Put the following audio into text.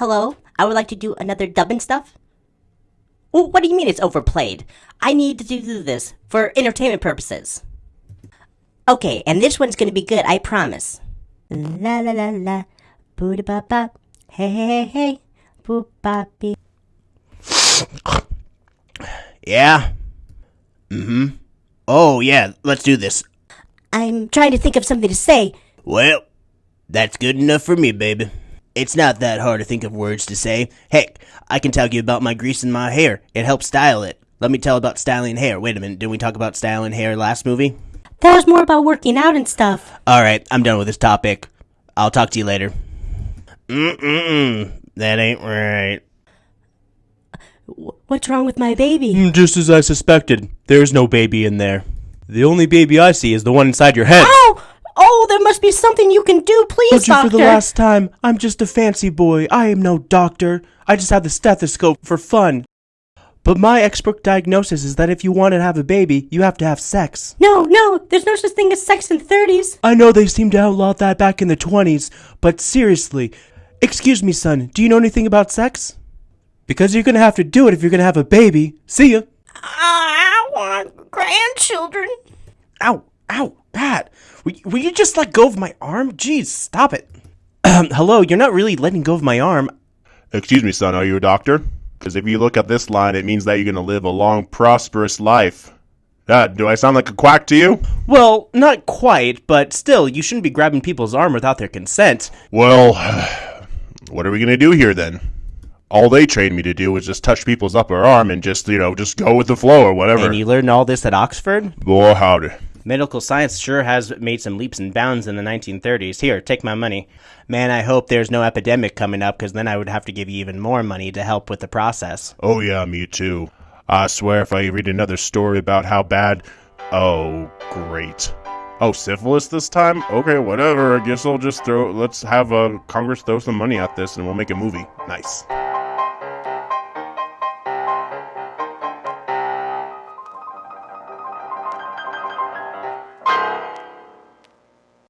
hello? I would like to do another dubbing stuff. Well, what do you mean it's overplayed? I need to do this for entertainment purposes. Okay, and this one's gonna be good, I promise. La la la la, boo da ba ba, hey hey hey hey, boo ba bee. Yeah? Mm hmm. Oh, yeah, let's do this. I'm trying to think of something to say. Well, that's good enough for me, baby. It's not that hard to think of words to say. Heck, I can tell you about my grease in my hair. It helps style it. Let me tell about styling hair. Wait a minute, didn't we talk about styling hair last movie? That was more about working out and stuff. Alright, I'm done with this topic. I'll talk to you later. Mm-mm-mm. That ain't right. What's wrong with my baby? Mm, Just as I suspected, there's no baby in there. The only baby I see is the one inside your head. Oh! Oh, there must be something you can do, please, Told you doctor. for the last time, I'm just a fancy boy. I am no doctor. I just have the stethoscope for fun. But my expert diagnosis is that if you want to have a baby, you have to have sex. No, no, there's no such thing as sex in 30s. I know they seemed to outlaw that back in the 20s, but seriously, excuse me, son, do you know anything about sex? Because you're gonna have to do it if you're gonna have a baby. See ya. Uh, I want grandchildren. Ow, ow, Pat. Will, will you just let go of my arm? Jeez, stop it. Hello, you're not really letting go of my arm. Excuse me, son, are you a doctor? Because if you look at this line, it means that you're going to live a long, prosperous life. Uh, do I sound like a quack to you? Well, not quite, but still, you shouldn't be grabbing people's arm without their consent. Well, what are we going to do here then? All they trained me to do was just touch people's upper arm and just, you know, just go with the flow or whatever. And you learned all this at Oxford? Boy, howdy. Medical science sure has made some leaps and bounds in the 1930s. Here, take my money. Man, I hope there's no epidemic coming up, because then I would have to give you even more money to help with the process. Oh, yeah, me too. I swear if I read another story about how bad. Oh, great. Oh, syphilis this time? Okay, whatever. I guess I'll just throw. Let's have uh, Congress throw some money at this and we'll make a movie. Nice.